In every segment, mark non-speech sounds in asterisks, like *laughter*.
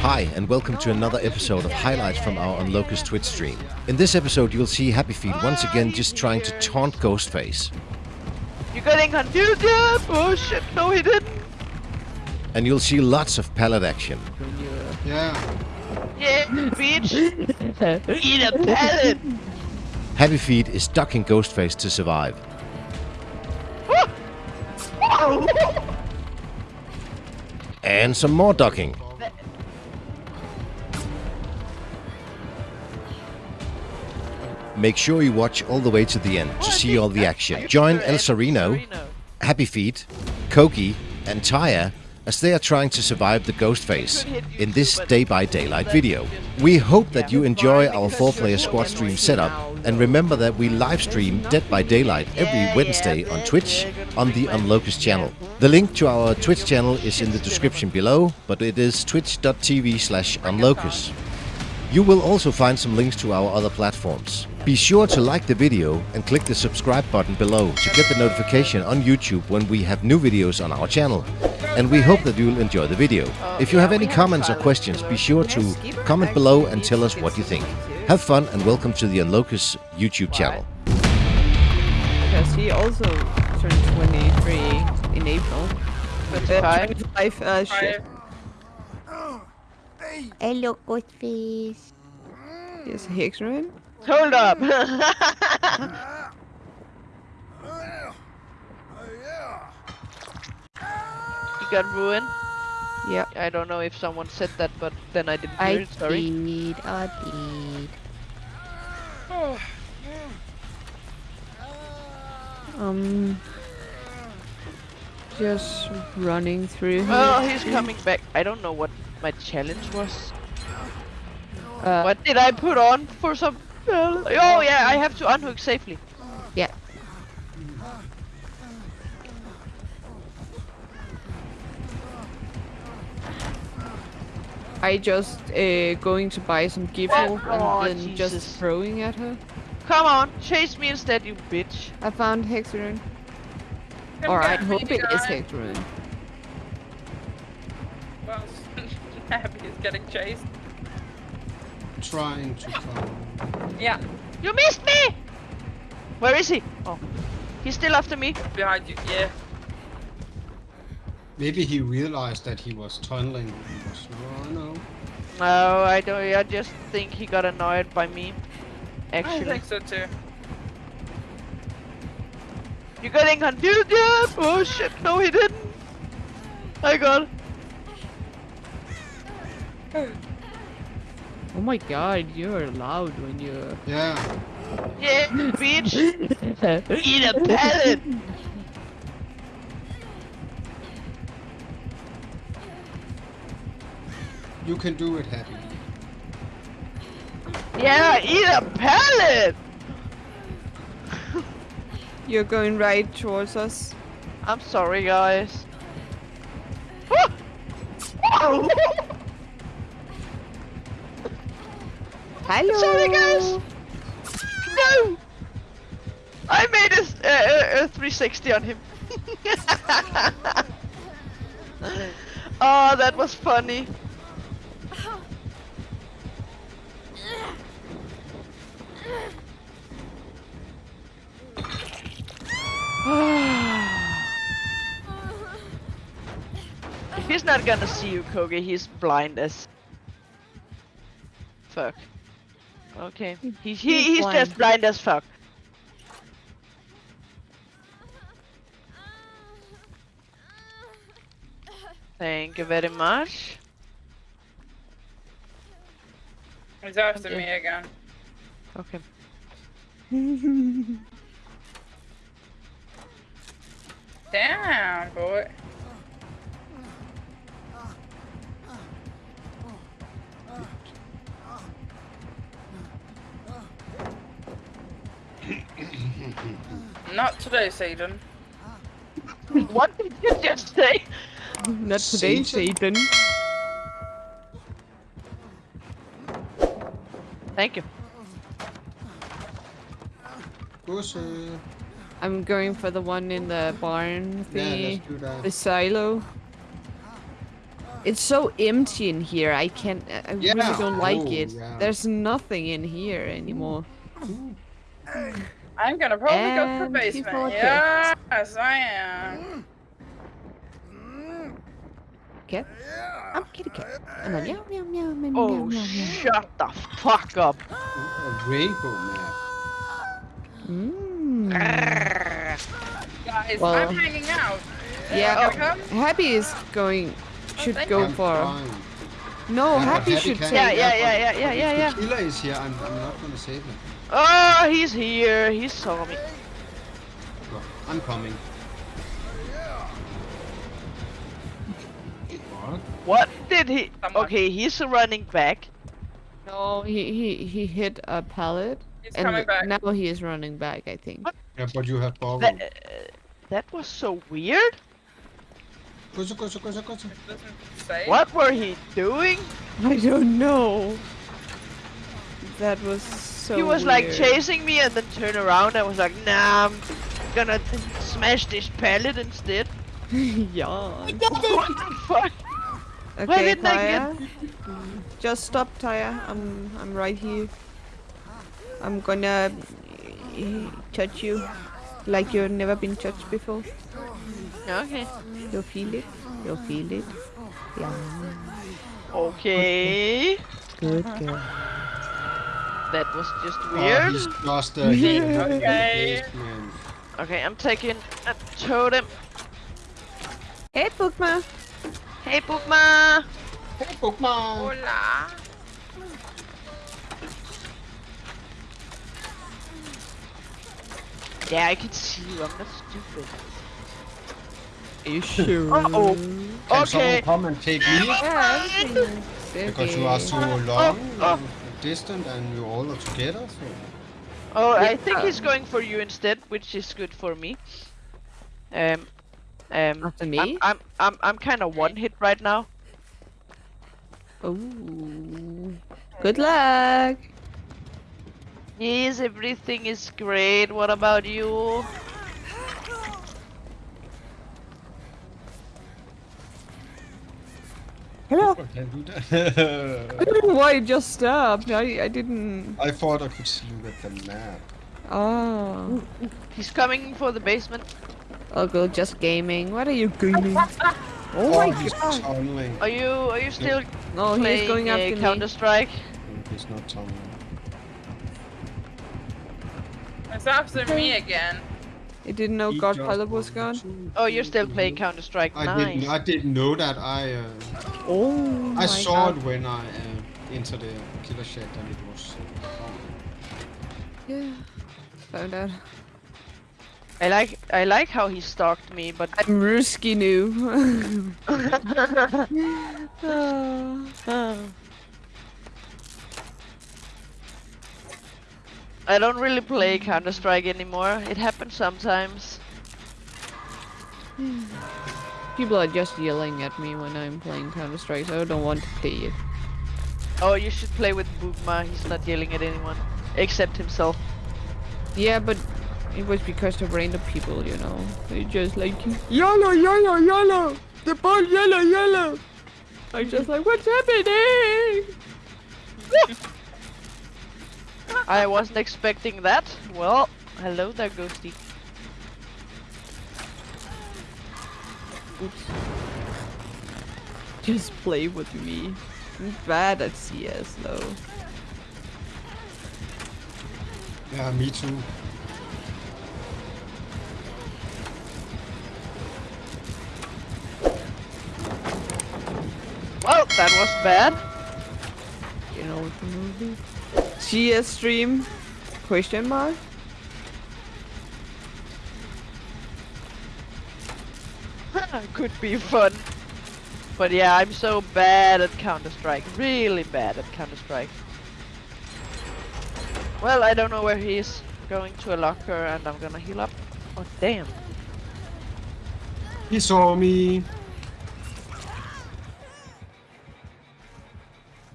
Hi, and welcome to another episode of highlights from our on Locust Twitch stream. In this episode, you'll see Happy Feet once again just trying to taunt Ghostface. You're getting confused? Oh shit, no he didn't. And you'll see lots of pallet action. Yeah. Yeah, bitch. Eat a pellet. Happy Feet is ducking Ghostface to survive. And some more ducking. Make sure you watch all the way to the end to see all the action. Join El Sereno, Happy Feet, Kogi, and Taya as they are trying to survive the Ghostface in this Dead by Daylight video. We hope that you enjoy our 4-player squad stream setup and remember that we live stream Dead by Daylight every Wednesday on Twitch on the Unlocus channel. The link to our Twitch channel is in the description below, but it is twitch.tv slash unlocust. You will also find some links to our other platforms. Be sure to like the video and click the subscribe button below to get the notification on YouTube when we have new videos on our channel. And we hope that you will enjoy the video. If you have any comments or questions, be sure to comment below and tell us what you think. Have fun and welcome to the Unlocus YouTube channel. Because he also turned 23 in April. Uh, 25, uh, shit. Hello, Ghostface. Yes, Hex: Ruin. Hold up. *laughs* *laughs* you got ruined. Yeah. I don't know if someone said that, but then I didn't I hear it. Sorry. did, I did. Um. Just running through here. Oh, he's coming back. I don't know what my challenge was. Uh, What did I put on for some? Oh yeah, I have to unhook safely. Yeah. I just uh, going to buy some giffle Oh, and then Jesus. just throwing at her. Come on, chase me instead, you bitch. I found Hex: Ruin. Come Or I hope it is guy. Well, *laughs* Happy is getting chased. Trying to *laughs* come. Yeah, You missed me! Where is he? Oh, he's still after me. behind you. Yeah. Maybe he realized that he was tunneling. He was, no. No, I don't. I just think he got annoyed by me. Actually. I Actually, think so too. You're getting confused yet? Oh shit! No, he didn't. I got. Oh my god, you're loud when you're... Yeah. Yeah, bitch. *laughs* Eat a pellet. You can do it, Happy. Yeah, eat a pellet. *laughs* You're going right towards us. I'm sorry, guys. Hello! Sorry, guys. No! I made a 360 on him. oh, *laughs* that was funny. Not gonna see you, Kogi, he's blind as fuck. Okay, he, he he's just blind as fuck. Thank you very much. He's after Okay. me again. Okay. *laughs* Damn, boy. Not today, Satan. what did you just say? Not today, Satan? Satan. Thank you. Pussy. Uh, I'm going for the one in the barn Yeah, thingy. let's do that. the silo. It's so empty in here. I can't. I really don't like Oh, it. yeah. There's nothing in here anymore. I'm gonna probably go to the basement. people are Yes, I am. Cat. I'm kitty cat. I'm a meow meow meow meow meow Oh, meow meow. shut the fuck up. A rainbow map. Mm. Guys, Well- I'm hanging out. Yeah. Come. Happy is going. Should thank go I'm for. fine. No, Yeah, Happy Happy should can't- take. Yeah, yeah, but yeah, yeah, yeah, yeah, if yeah. the killer is here, I'm, I'm not gonna save him. Oh, he's here. He saw me. Well, I'm coming. What? What did he? Someone. Okay, he's running back. No, he he he hit a pallet, He's and coming back. now he is running back. I think. What? Yeah, but you have borrowed. That, uh, that was so weird. What were he doing? I don't know. That was so. he was like chasing me and then turned around and was like, nah, I'm gonna smash this pallet instead. *laughs* yeah. *laughs* what the fuck? Okay, didn't I Taya. Just stop, Taya. I'm I'm right here. I'm gonna uh, touch you like you've never been touched before. Okay. You'll feel it. You'll feel it. Yeah. Okay. Good girl. That was just Oh, weird. he's just *laughs* uh, hidden Okay. Okay, I'm taking a totem. Hey, Bookma. Hey, Bookma. Hey, Pokemon! Hola. Yeah, I can see you. I'm not stupid. Are you sure? Uh-oh. Can Okay. someone come and take me? Yeah, Because you are so long oh. and distant and you all are together. So. Oh, I think he's going for you instead, which is good for me. Um, um, After me? I'm, I'm, I'm, I'm kind of one hit right now. Oh, Good luck. Yes, everything is great. What about you? Hello. *laughs* I can't do I that. don't know why it just stopped. I I didn't. I thought I could see you at the map. Oh. He's coming for the basement. I'll go just gaming. What are you gaming? *laughs* Oh Oh, my he's god. tunneling. Are you, are you still No, he's going uh, after me. Counter Strike? He's not tunneling. It's after me again. He didn't know He God Pilot was gone. Oh, you're still playing Counter Strike. I Nice. didn't. I didn't know that. I uh, Oh I saw god. it when I uh, entered the killer shack and it was. Uh, Yeah. Found out. I like, I like how he stalked me, but I'm risky new. *laughs* *laughs* *laughs* Ah. I don't really play Counter Strike anymore. It happens sometimes. *sighs* People are just yelling at me when I'm playing Counter Strike, so I don't want to play it. Oh, you should play with Boogma. He's not yelling at anyone except himself. Yeah, but it was because of random people, you know. They just like yellow, yellow, yellow. The ball, yellow, yellow. I'm just like, what's happening? *laughs* I wasn't expecting that. Well, hello there, Ghosty. Oops. Just play with me. I'm bad at CS though. yeah, me too. Well, that was bad. You know what the movie? CS stream? Question mark? *laughs* Could be fun. But yeah, I'm so bad at Counter Strike. Really bad at Counter Strike. Well, I don't know where he is. Going to a locker and I'm gonna heal up. Oh, damn. He saw me.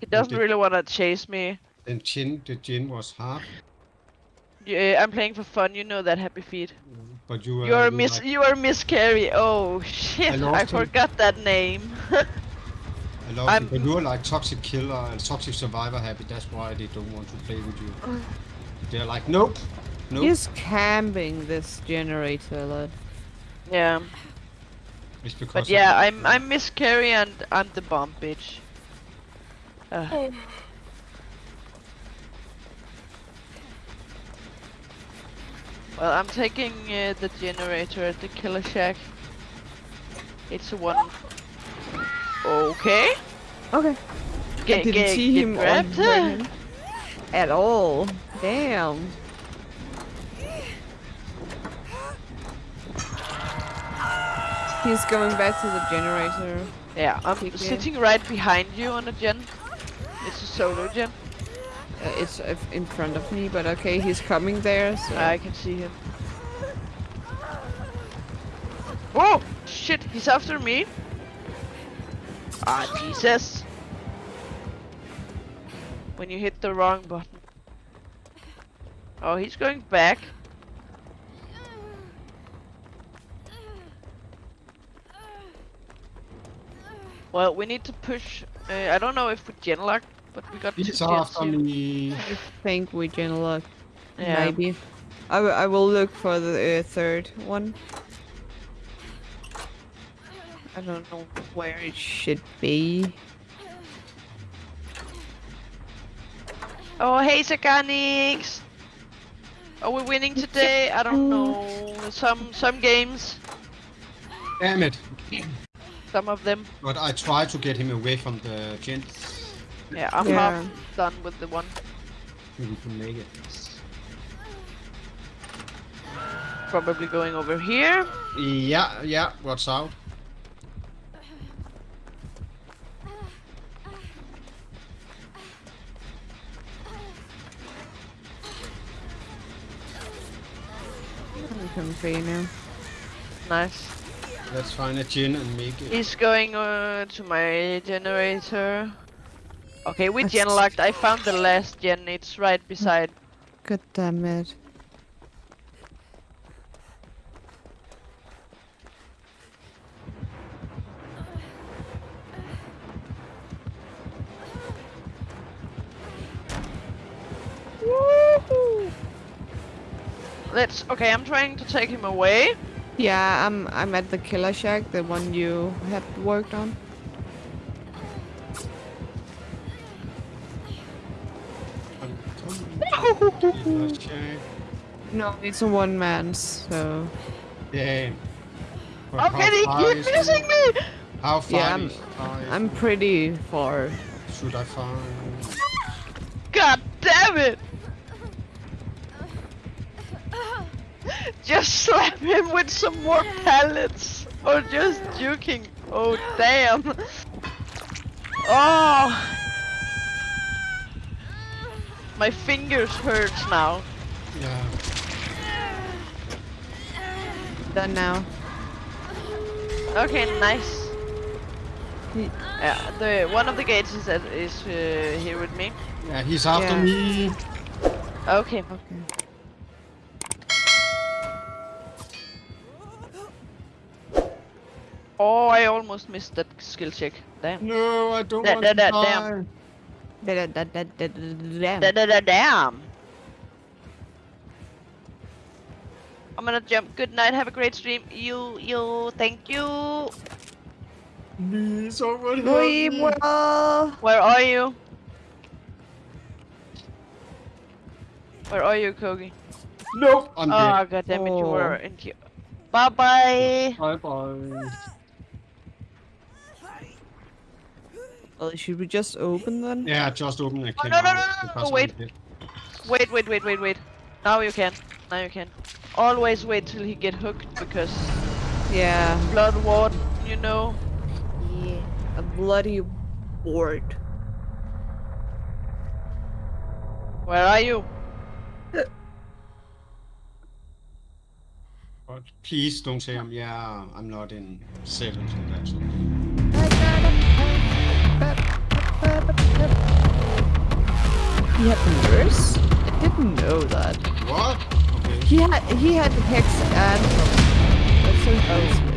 He doesn't really wanna chase me. And chin, the chin was hard, Yeah, I'm playing for fun, you know that, Happy Feet. but you were. You're Miss. like- You are Miss Carey. Oh shit! I, lost him. forgot that name. I love I'm- you, but you're like toxic killer and toxic survivor happy. That's why they don't want to play with you. *sighs* They're like, nope, nope. He's camping this generator a lot. Yeah. It's because But of- yeah, I'm I'm Miss Carey and I'm the bomb bitch. Uh, well, I'm taking uh, the generator at the killer shack. It's one. Okay. Okay. Get, Didn't get, see get him grabbed. him at all. Damn. He's going back to the generator. Yeah, I'm in. sitting right behind you on a gen. It's a solo gen. Uh, it's uh, in front of me, but okay, he's coming there. So I can see him. Oh shit! He's after me. Ah Jesus! When you hit the wrong button. Oh, he's going back. Well, we need to push. Uh, I don't know if we genlock, but we got He's two gens after me. I think we genlock. Yeah. Maybe. I, will- I will look for the uh, third one. I don't know where it should be. Oh, hey, Saganix! Are we winning today? I don't know. Some some games, Damn it. some of them. But I try to get him away from the gent. Yeah, I'm Yeah. half done with the one. Maybe can make it. Probably going over here. Yeah, yeah, what's out? I'm coming for you now. Nice. Let's find a gin and make it. He's going uh, to my generator. Okay, we gen locked. I found the last gen. It's right beside. God damn it. Let's. Okay, I'm trying to take him away. Yeah, I'm I'm at the killer shack, the one you had worked on. Mm. Let's. No, it's a one man, so Damn. But How how can he far keep missing me? How far Yeah, I'm- I'm pretty far. Should I find? God damn it! Just slap him with some more pellets! or just juking. Oh damn! Oh, my fingers hurts now. Yeah. Done now. Okay, nice. Yeah, the one of the gates is at, is uh, here with me. Yeah, he's after Yeah. me. Okay. Okay. Oh, I almost missed that skill check. Damn. No, I don't Da- want da- to da- die. damn. Da- da- da- da- da- da- Damn. Da da da damn. I'm gonna jump. Good night. Have a great stream. You, you. Thank you. Please, someone help me. will. Where are you? Where are you, Kogi? Nope, I'm Oh, dead. god damn it, you oh. were Oh. in here. Bye bye. Bye bye. Well, should we just open then? Yeah, just open the Oh, no, no, no, no, no, because wait. Wait, wait, wait, wait, wait. Now you can. Now you can. Always wait till he get hooked because Yeah. blood ward, you know. Yeah. A bloody ward. Where are you? But please don't say I'm. Yeah, I'm not in seventh and that's okay. He had the nurse? I didn't know that. What? Okay. He had he had hex and that's so close.